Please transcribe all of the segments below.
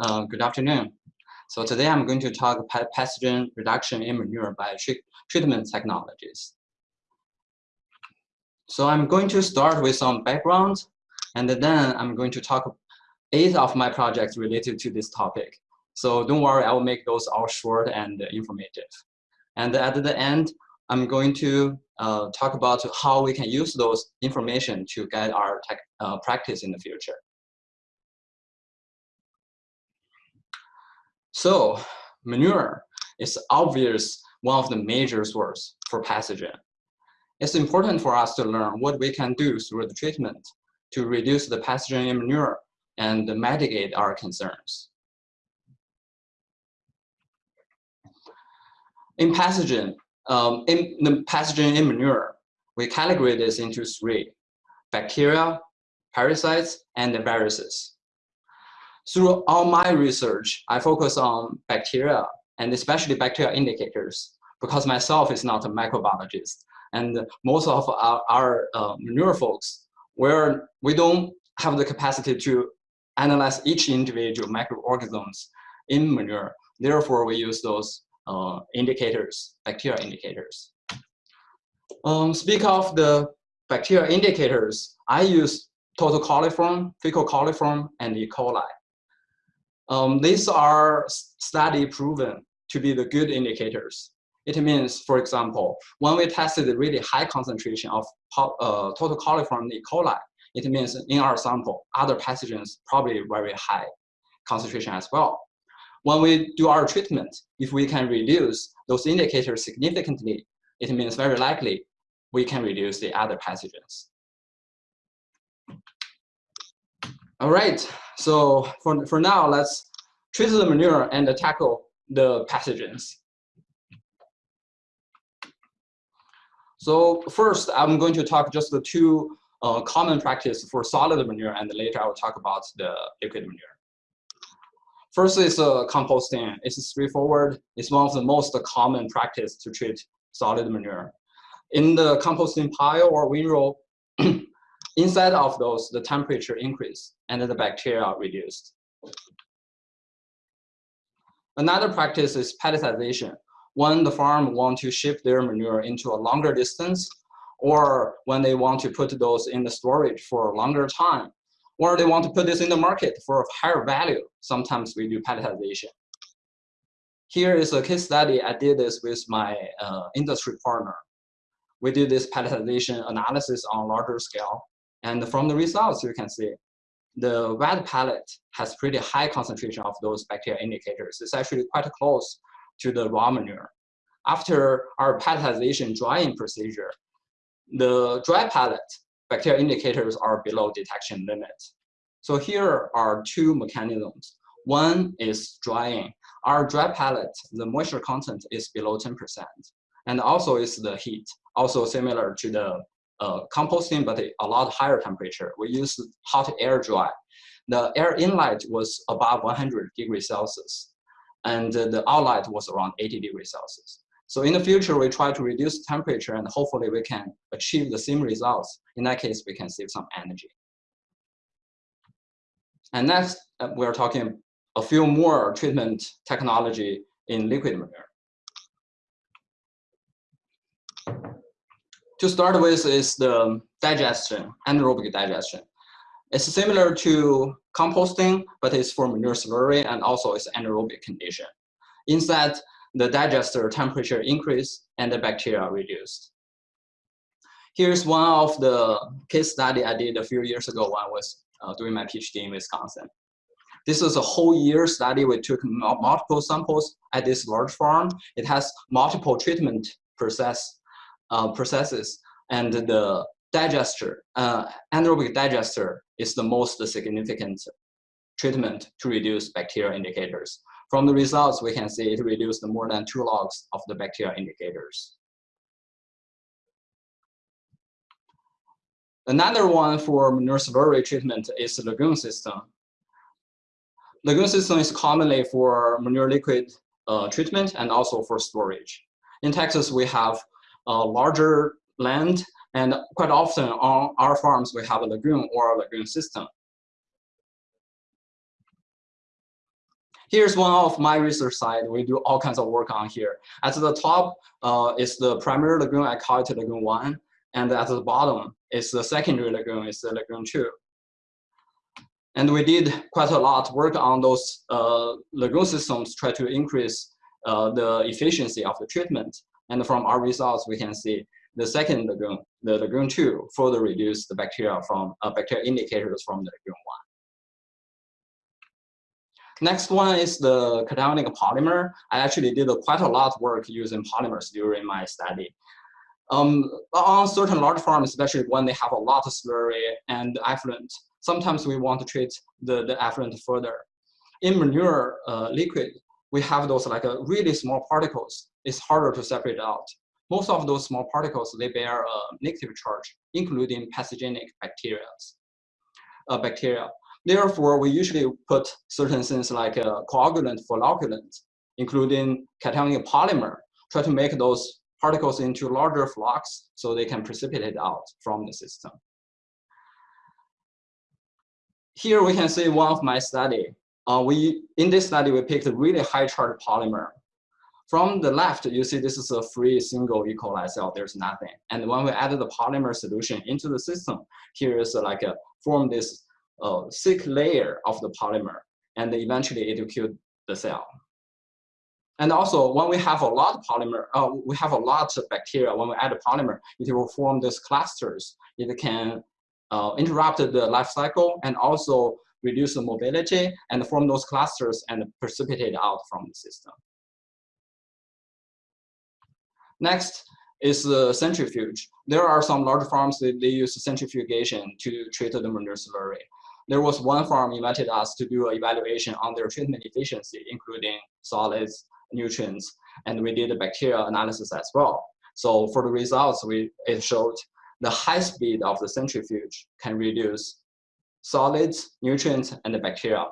Uh, good afternoon. So today I'm going to talk about pathogen reduction in manure by treatment technologies. So I'm going to start with some background, and then I'm going to talk eight of my projects related to this topic. So don't worry, I will make those all short and informative. And at the end, I'm going to uh, talk about how we can use those information to guide our tech, uh, practice in the future. So manure is obvious one of the major source for pathogen. It's important for us to learn what we can do through the treatment to reduce the pathogen in manure and mitigate our concerns. In pathogen, um, in the pathogen in manure, we categorize this into three, bacteria, parasites, and viruses. Through all my research, I focus on bacteria and especially bacterial indicators because myself is not a microbiologist. And most of our, our manure folks, where we don't have the capacity to analyze each individual microorganisms in manure. Therefore, we use those uh, indicators, bacterial indicators. Um, speak of the bacterial indicators, I use total coliform, fecal coliform, and E. coli. Um, these are study proven to be the good indicators. It means, for example, when we tested really high concentration of uh, total coliform E. coli, it means in our sample, other pathogens probably very high concentration as well. When we do our treatment, if we can reduce those indicators significantly, it means very likely we can reduce the other pathogens. All right, so for, for now, let's treat the manure and tackle the pathogens. So first, I'm going to talk just the two uh, common practice for solid manure, and later I will talk about the liquid manure. First is uh, composting. It's straightforward. It's one of the most common practice to treat solid manure. In the composting pile or windrow, inside of those, the temperature increase and the bacteria are reduced. Another practice is pelletization. When the farm want to ship their manure into a longer distance, or when they want to put those in the storage for a longer time, or they want to put this in the market for a higher value, sometimes we do pelletization. Here is a case study. I did this with my uh, industry partner. We did this pelletization analysis on larger scale. And from the results, you can see the wet pellet has pretty high concentration of those bacterial indicators. It's actually quite close to the raw manure. After our pelletization drying procedure, the dry pellet bacterial indicators are below detection limit. So here are two mechanisms. One is drying. Our dry pellet, the moisture content is below 10%. And also is the heat, also similar to the uh, composting, but a lot higher temperature. We use hot air dry. The air inlet was above 100 degrees Celsius, and the outlet was around 80 degrees Celsius. So in the future, we try to reduce temperature and hopefully we can achieve the same results. In that case, we can save some energy. And next, uh, we're talking a few more treatment technology in liquid manure. To start with is the digestion, anaerobic digestion. It's similar to composting, but it's for manure slurry and also it's anaerobic condition. Inside, the digester temperature increase and the bacteria reduced. Here's one of the case study I did a few years ago when I was uh, doing my PhD in Wisconsin. This is a whole year study. We took multiple samples at this large farm. It has multiple treatment process uh, processes, and the digester, uh, anaerobic digester is the most significant treatment to reduce bacterial indicators. From the results, we can see it reduced more than two logs of the bacterial indicators. Another one for manure slurry treatment is the lagoon system. Lagoon system is commonly for manure liquid uh, treatment and also for storage. In Texas, we have a larger land and quite often on our farms, we have a lagoon or a lagoon system. Here's one of my research side. We do all kinds of work on here. At the top uh, is the primary lagoon, I call it lagoon one. And at the bottom is the secondary lagoon, it's the lagoon two. And we did quite a lot of work on those uh, lagoon systems, try to increase uh, the efficiency of the treatment. And from our results, we can see the second lagoon, the lagoon two, further reduce the bacteria from uh, bacteria indicators from the lagoon one. Next one is the cationic polymer. I actually did quite a lot of work using polymers during my study. Um, on certain large farms, especially when they have a lot of slurry and effluent, sometimes we want to treat the, the effluent further. In manure uh, liquid, we have those like uh, really small particles. It's harder to separate out. Most of those small particles, they bear a negative charge, including pathogenic bacteria. Uh, bacteria. Therefore, we usually put certain things like a coagulant for flocculant, including cationic polymer, try to make those particles into larger flocs so they can precipitate out from the system. Here we can see one of my study. Uh, we In this study, we picked a really high charge polymer. From the left, you see this is a free single E. coli cell, there's nothing. And when we added the polymer solution into the system, here is like a form this uh, thick layer of the polymer, and eventually it will kill the cell. And also, when we have a lot of polymer, uh, we have a lot of bacteria. When we add a polymer, it will form these clusters. It can uh, interrupt the life cycle and also reduce the mobility and form those clusters and precipitate out from the system. Next is the centrifuge. There are some large farms that they use centrifugation to treat the manure slurry. There was one farm invited us to do an evaluation on their treatment efficiency, including solids, nutrients, and we did a bacteria analysis as well. So for the results, we it showed the high speed of the centrifuge can reduce solids, nutrients, and the bacteria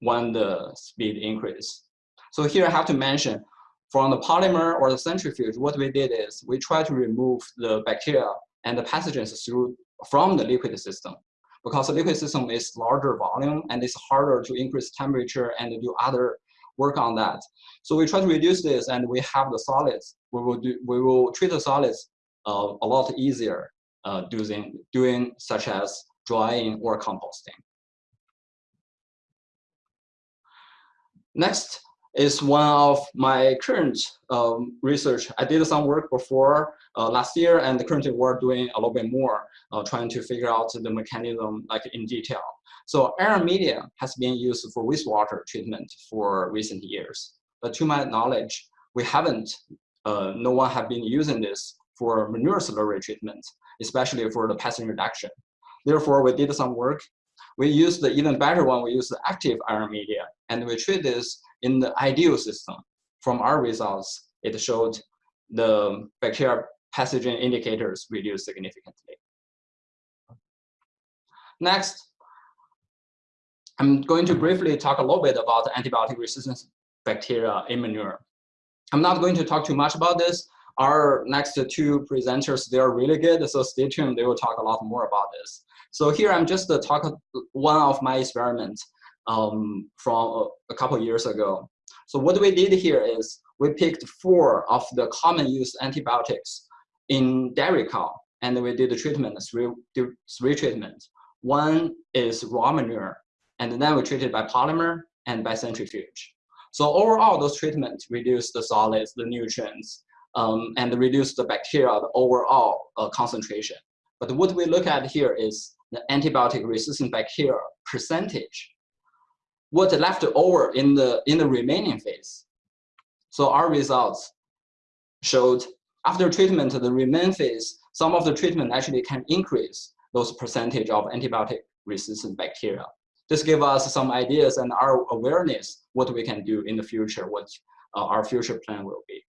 when the speed increase. So here I have to mention, from the polymer or the centrifuge, what we did is we try to remove the bacteria and the pathogens through from the liquid system because the liquid system is larger volume and it's harder to increase temperature and do other work on that. So we try to reduce this and we have the solids. We will do, we will treat the solids uh, a lot easier uh, doing, doing such as drying or composting. Next is one of my current um, research. I did some work before uh, last year and currently we're doing a little bit more, uh, trying to figure out the mechanism like in detail. So iron media has been used for wastewater treatment for recent years. But to my knowledge, we haven't, uh, no one have been using this for manure slurry treatment, especially for the pathogen reduction. Therefore, we did some work. We used the even better one, we used the active iron media, and we treat this in the ideal system. From our results, it showed the bacterial pathogen indicators reduced significantly. Next, I'm going to briefly talk a little bit about antibiotic resistance bacteria in manure. I'm not going to talk too much about this. Our next two presenters, they're really good, so stay tuned. They will talk a lot more about this. So here I'm just uh, talk one of my experiments um, from a, a couple years ago. So what we did here is we picked four of the common use antibiotics in dairy cow, and we did the treatment, three, three treatments. One is raw manure, and then we treated by polymer and by centrifuge. So overall, those treatments reduce the solids, the nutrients, um, and reduce the bacteria, the overall uh, concentration. But what we look at here is the antibiotic resistant bacteria percentage. What left over in the, in the remaining phase. So our results showed after treatment, the remaining phase, some of the treatment actually can increase those percentage of antibiotic resistant bacteria. This gives us some ideas and our awareness what we can do in the future, what uh, our future plan will be.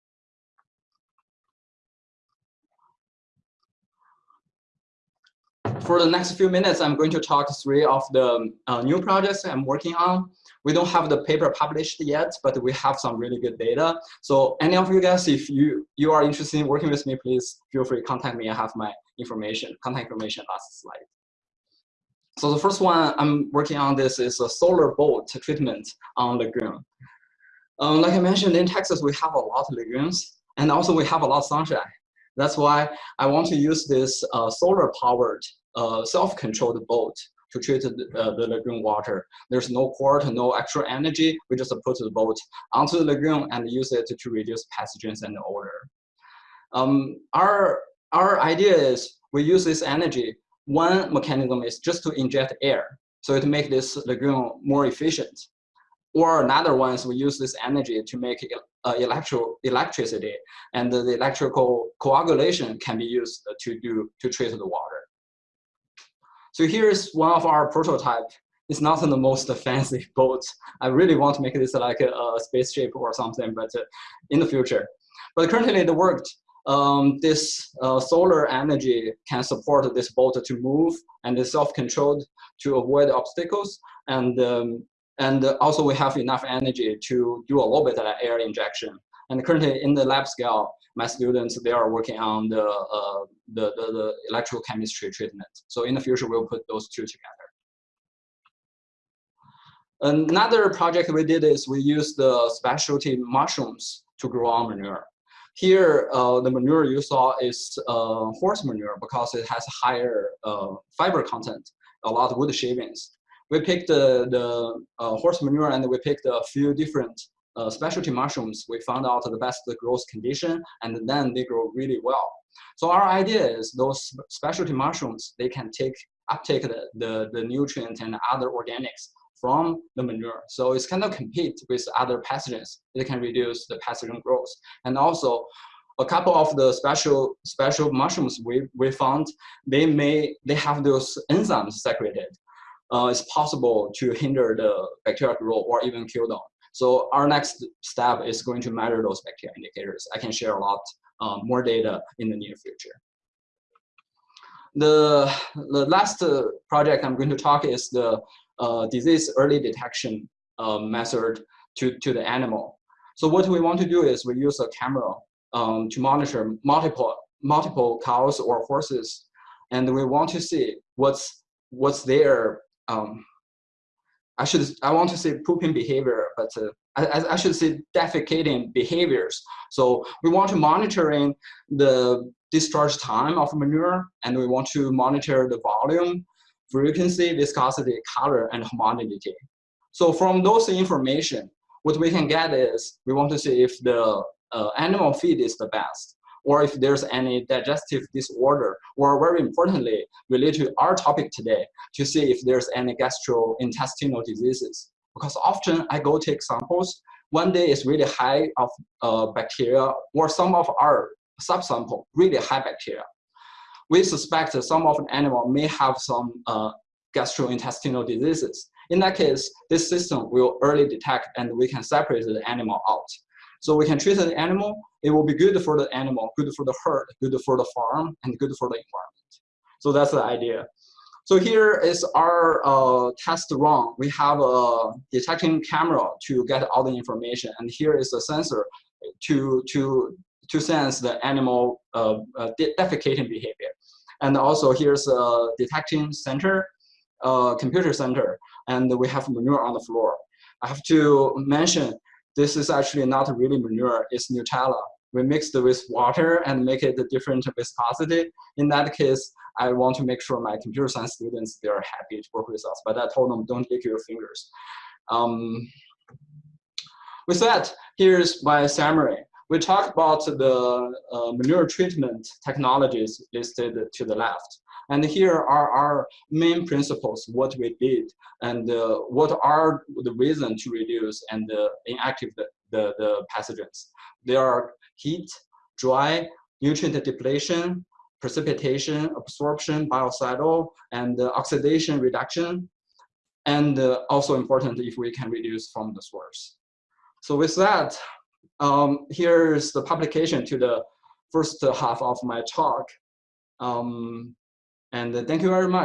For the next few minutes, I'm going to talk three of the uh, new projects I'm working on. We don't have the paper published yet, but we have some really good data. So any of you guys, if you, you are interested in working with me, please feel free to contact me. I have my information, contact information last slide. So the first one I'm working on this is a solar boat treatment on lagoon. Um, like I mentioned, in Texas, we have a lot of lagoons, and also we have a lot of sunshine. That's why I want to use this uh, solar-powered, self-controlled boat to treat the, uh, the, lagoon water. There's no port, no extra energy. We just put the boat onto the lagoon and use it to reduce pathogens and odor. Um, our, our idea is we use this energy. One mechanism is just to inject air, so it make this lagoon more efficient. Or another one is we use this energy to make uh, electro electricity, and the electrical coagulation can be used to do to treat the water. So here's one of our prototype. It's not the most fancy boat. I really want to make this like a, a spaceship or something, but uh, in the future. But currently it worked. Um, this uh, solar energy can support this boat to move and is self-controlled to avoid obstacles. And um, and also we have enough energy to do a little bit of air injection. And currently in the lab scale, my students, they are working on the, uh, the, the, the electrochemistry treatment. So in the future, we'll put those two together. Another project we did is we used the specialty mushrooms to grow our manure. Here, uh, the manure you saw is uh, horse manure because it has a higher uh, fiber content, a lot of wood shavings we picked the, the uh, horse manure and we picked a few different uh, specialty mushrooms. We found out the best growth condition and then they grow really well. So our idea is those specialty mushrooms, they can take uptake the, the, the nutrient and other organics from the manure. So it's kind of compete with other pathogens. It can reduce the pathogen growth. And also a couple of the special special mushrooms we, we found, they may, they have those enzymes secreted uh, it's possible to hinder the bacterial growth or even kill them. So our next step is going to measure those bacteria indicators. I can share a lot um, more data in the near future. The, the last uh, project I'm going to talk is the uh, disease early detection uh, method to, to the animal. So what we want to do is we use a camera um, to monitor multiple, multiple cows or horses, and we want to see what's, what's their um, I should I want to say pooping behavior, but uh, I, I should say defecating behaviors. So we want to monitoring the discharge time of manure, and we want to monitor the volume, frequency, viscosity, color, and homogeneity. So from those information, what we can get is we want to see if the uh, animal feed is the best or if there's any digestive disorder, or very importantly, related to our topic today, to see if there's any gastrointestinal diseases. Because often I go take samples, one day is really high of uh, bacteria, or some of our subsample, really high bacteria. We suspect that some of an animal may have some uh, gastrointestinal diseases. In that case, this system will early detect and we can separate the animal out. So we can treat the animal, it will be good for the animal, good for the herd, good for the farm, and good for the environment. So that's the idea. So here is our uh, test run. We have a detecting camera to get all the information, and here is a sensor to to to sense the animal uh, uh, defecating behavior. And also here's a detecting center, uh, computer center, and we have manure on the floor. I have to mention this is actually not really manure, it's Nutella. We mixed it with water and make it a different viscosity. In that case, I want to make sure my computer science students, they're happy to work with us, but I told them don't lick your fingers. Um, with that, here's my summary. We talked about the uh, manure treatment technologies listed to the left. And here are our main principles, what we did, and uh, what are the reason to reduce and uh, inactive the, the pathogens. There are heat, dry, nutrient depletion, precipitation, absorption, biocidal, and uh, oxidation reduction, and uh, also important if we can reduce from the source. So with that, um, here's the publication to the first half of my talk. Um, and thank you very much.